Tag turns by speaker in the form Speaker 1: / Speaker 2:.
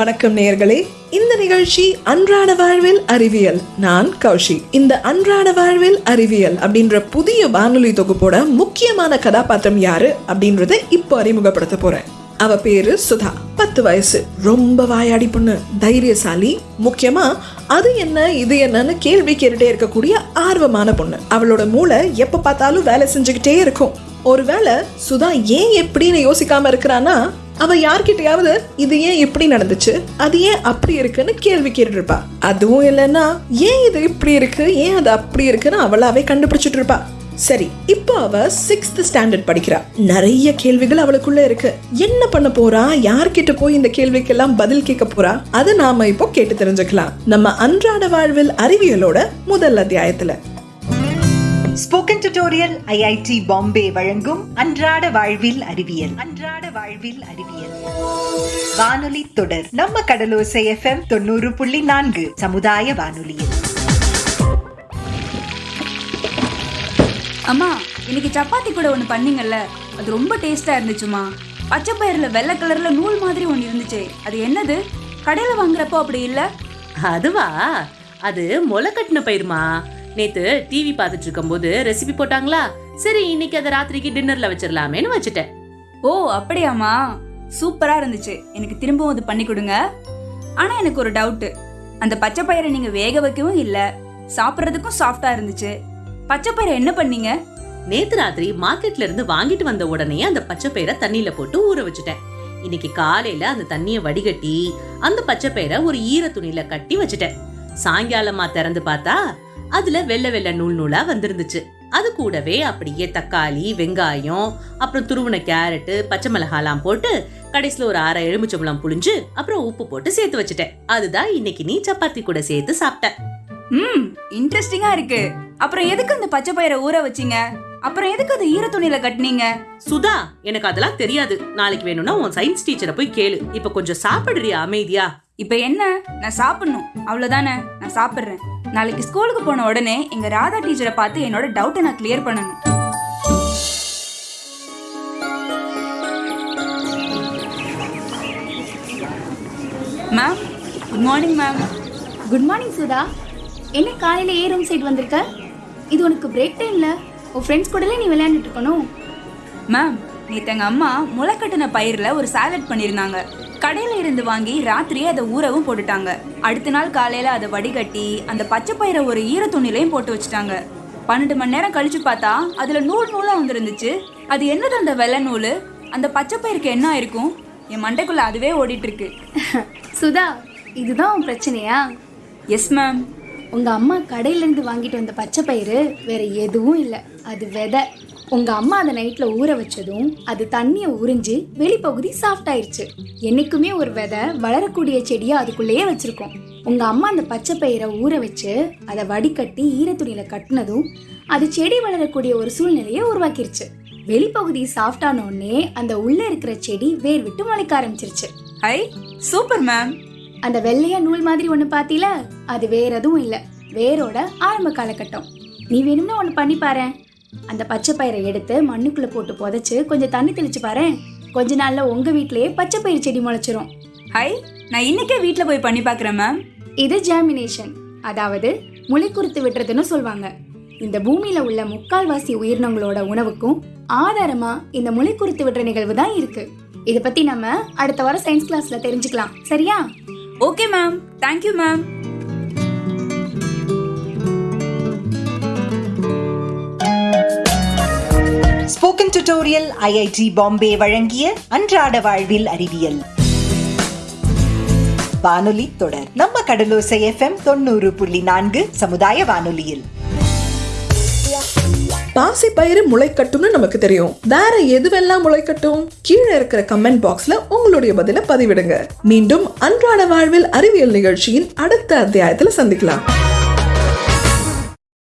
Speaker 1: வணக்கம் நேயர்களே. இந்த நிகழ்ச்சி அன்றாட வாழ்வில் அறிவியல். நான் கௌஷி. இந்த அன்றாட வாழ்வில் அறிவியல் அப்படின்ற புதிய வானொலி தொகுப்போட முக்கியமான கதாபாத்திரம் யாரு அப்படின்றத இப்போ அறிமுகப்படுத்த போறேன். அவ பேரு சுதா. பத்து வயசு. ரொம்ப வாயாடி பொண்ணு. தைரியசாலி. முக்கியமா அது என்ன இது என்னன்னு கேள்வி கேட்டுட்டே இருக்கக்கூடிய ஆர்வமான பொண்ணு. அவளோட மூளை எப்ப பார்த்தாலும் வேலை செஞ்சுக்கிட்டே இருக்கும். ஒருவேளை சுதா ஏன் எப்படின்னு யோசிக்காம இருக்கிறான்னா அவ யார்கிட்டயாவது இது ஏன் இப்படி நடந்துச்சு? அது ஏன் அப்படி இருக்குன்னு கேள்வி கேட்டுருப்பா. அதுவும் இல்லைன்னா ஏன் இது இப்படி இருக்கு? ஏன் அது அப்படி இருக்குன்னு அவளாவே கண்டுபிடிச்சிட்டு இருப்பா சரி இப்போ அவ சிக்ஸ்த் ஸ்டாண்டர்ட் படிக்கிறா. நிறைய கேள்விகள் அவளுக்குள்ள இருக்கு. என்ன பண்ண போறா? யார்கிட்ட போய் இந்த கேள்விக்கெல்லாம் பதில் கேட்க போறா? அதை நாம இப்போ கேட்டு தெரிஞ்சுக்கலாம். நம்ம அன்றாட வாழ்வில் அறிவியலோட முதல் அத்தியாயத்துல.
Speaker 2: ஸ்போக்கன் டியூட்டோரியல் ஐஐடி பாம்பே வழங்கும் அன்றாட வாழ்வில் அறிவியல். அன்றாட வாழ்வில் அறிவியல். வானொலி தொடர் நம்ம கடலோசை எஃப்எம் தொண்ணூறு புள்ளி நான்கு சமுதாய வானொலியில்.
Speaker 3: அம்மா இன்னைக்கு சப்பாத்தி கூட ஒன்று பண்ணீங்கல்ல? அது ரொம்ப டேஸ்டா இருந்துச்சுமா பச்சை பயிர்ல வெள்ளை கலர்ல நூல் மாதிரி ஒன்று இருந்துச்சே. அது என்னது? கடையில வாங்குறப்போ அப்படி இல்ல?
Speaker 4: அதுவா? அது முளை கட்டின பயிருமா? நேத்து டிவி பார்த்துட்டு இருக்கும்போது ரெசிபி போட்டாங்களா? சரி இன்னைக்கு அதை ராத்திரிக்கு டின்னர்ல வச்சிடலாமேன்னு வச்சுட்டேன்.
Speaker 3: ஓ அப்படியாம்மா. சூப்பரா இருந்துச்சு. எனக்கு திரும்பவும் அது பண்ணி கொடுங்க. ஆனா எனக்கு ஒரு டவுட் அந்த பச்சை பயிரை நீங்க வேக வைக்கவும் இல்ல. சாப்பிட்றதுக்கும் சாஃப்டா இருந்துச்சு. பச்சை பயிரை என்ன பண்ணீங்க?
Speaker 4: நேத்து ராத்திரி மார்க்கெட்ல இருந்து வாங்கிட்டு வந்த உடனே அந்த பச்சை பயிரை தண்ணியில போட்டு ஊற வச்சுட்டேன். இன்னைக்கு காலையில அந்த தண்ணிய வடிகட்டி அந்த பச்சை பயிரை ஒரு ஈர துணியில கட்டி வச்சுட்டேன். சாயங்காலமா திறந்து பார்த்தா அதுல வெள்ளை வெள்ளை நூல் நூலா வந்திருந்துச்சு. அது கூடவே அப்படியே தக்காளி வெங்காயம் அப்புறம் துருவின கேரட்டு பச்சை மிளகாலாம் போட்டு கடைசில ஒரு அரை எலுமிச்சம்பழம் புளிஞ்சு அப்புறம் உப்பு போட்டு சேர்த்து வச்சுட்டேன். அதுதான் இன்னைக்கு நீ சப்பாத்தி கூட சேர்த்து சாப்பிட்ட.
Speaker 3: ம் இன்ட்ரெஸ்டிங்கா இருக்கு. அப்புறம் எதுக்கு அந்த பச்சை பயிரை ஊற வச்சீங்க? அப்புறம் எதுக்கு அது ஈர துணியில கட்டினீங்க?
Speaker 4: சுதா எனக்கு அதெல்லாம் தெரியாது. நாளைக்கு வேணும்னா உன் சயின்ஸ் டீச்சரை போய் கேளு. இப்ப கொஞ்சம் சாப்பிடுறியா அமைதியா?
Speaker 3: இப்ப என்ன? நான் சாப்பிடணும். அவ்வளவுதானே? நான் சாப்பிடுறேன். நாளைக்கு ஸ்கூலுக்கு போன உடனே எங்க ராதா டீச்சரை பார்த்து என்னோட டவுட்டை நான் கிளியர் பண்ணணும். Ma'am good morning ma'am
Speaker 5: good morning Sudha என்ன காலையில ஏ ரூம் சைடு வந்திருக்க? இது உனக்கு பிரேக் டைம்ல உன் ஃப்ரெண்ட்ஸ் கூடல நீ விளையாண்டுட்டு இருக்கணும்.
Speaker 3: மேம் நேத்து எங்க அம்மா முளைக்கட்டின பயிர்ல ஒரு சாலட் பண்ணியிருந்தாங்க. கடையில இருந்து வாங்கி ராத்திரியே அதை ஊறவும் போட்டுட்டாங்க. அடுத்த நாள் காலையில அதை வடிகட்டி அந்த பச்சை பயிரை ஒரு ஈர துணிலையும் போட்டு வச்சுட்டாங்க. பன்னெண்டு மணி நேரம் கழிச்சு பார்த்தா அதுல நூல் நூலா வந்துருந்துச்சு. அது என்னது அந்த வெள்ளை நூல்? அந்த பச்சை பயிருக்கு என்ன ஆயிருக்கும்? என் மண்டைக்குள்ள அதுவே ஓடிட்டு இருக்கு.
Speaker 5: சுதா இதுதான் பிரச்சனையா?
Speaker 3: எஸ் மேம்
Speaker 5: உங்கள் அம்மா கடையிலேருந்து வாங்கிட்டு வந்த பச்சை பயிறு வேற எதுவும் இல்லை. அது விதை. உங்கள் அம்மா அதை நைட்டில் ஊற வச்சதும் அது தண்ணியை உறிஞ்சு வெளிப்பகுதி சாஃப்ட் ஆயிருச்சு. என்னைக்குமே ஒரு விதை வளரக்கூடிய செடியை அதுக்குள்ளேயே வச்சுருக்கோம். உங்கள் அம்மா அந்த பச்சை பயிரை ஊற வச்சு அதை வடிகட்டி ஈரத்துணியில் கட்டினதும் அது செடி வளரக்கூடிய ஒரு சூழ்நிலையை உருவாக்கிருச்சு. வெளிப்பகுதி சாஃப்டானோடனே அந்த உள்ளே இருக்கிற செடி வேர் விட்டு முளைக்க ஆரம்பிச்சிருச்சு.
Speaker 3: Hi super ma'am.
Speaker 5: அந்த வெள்ளையா நூல் மாதிரி ஒண்ணு பாத்தீல? அது வேற எதுவும் இல்ல. வேரோட ஆரம்ப காலகட்டம். நீ வேணும்னா ஒண்ணு பண்ணி பாரு அந்த பச்சை பயிரை எடுத்து மண்ணுக்குள்ள போட்டு புதைச்சு கொஞ்சம் தண்ணி தெளிச்சு பாரு கொஞ்ச நாள்ல உங்க வீட்லயே பச்சை பயிர் செடி முளைச்சிரும்.
Speaker 3: ஹை நான் இன்னைக்கே வீட்ல போய் பண்ணி பார்க்கறேன் மேம்
Speaker 5: இது ஜெர்மினேஷன் அதாவது முளைக்குறுத்து விட்டுறதுன்னு சொல்வாங்க. இந்த பூமியில உள்ள முக்கால்வாசி உயிரினங்களோட உணவுக்கும் ஆதாரமா இந்த முளைக்குறுத்து விடுற நிகழ்வு தான் இருக்கு. இத பத்தி நம்ம அடுத்த வாரம் சயின்ஸ் கிளாஸ்ல தெரிஞ்சுக்கலாம். சரியா?
Speaker 3: Okay ma'am. Thank you ma'am.
Speaker 2: Spoken tutorial IIT Bombay வழங்கிய அன்றாட வாழ்வில் அறிவியல். வானொலி தொடர். நம்ம கடலோசை எஃப்எம் தொண்ணூறு புள்ளி நான்கு சமுதாய வானொலியில்.
Speaker 1: பாசி பயிறு முளைக்கட்டும்னு நமக்கு தெரியும். வேற எதுவெல்லாம் முளைக்கட்டும்? கீழே இருக்கிற கமெண்ட் பாக்ஸ்ல உங்களுடைய பதில பதிவிடுங்க. மீண்டும் அன்றாட வாழ்வில் அறிவியல் நிகழ்ச்சியின் அடுத்த அத்தியாயத்துல சந்திக்கலாம்.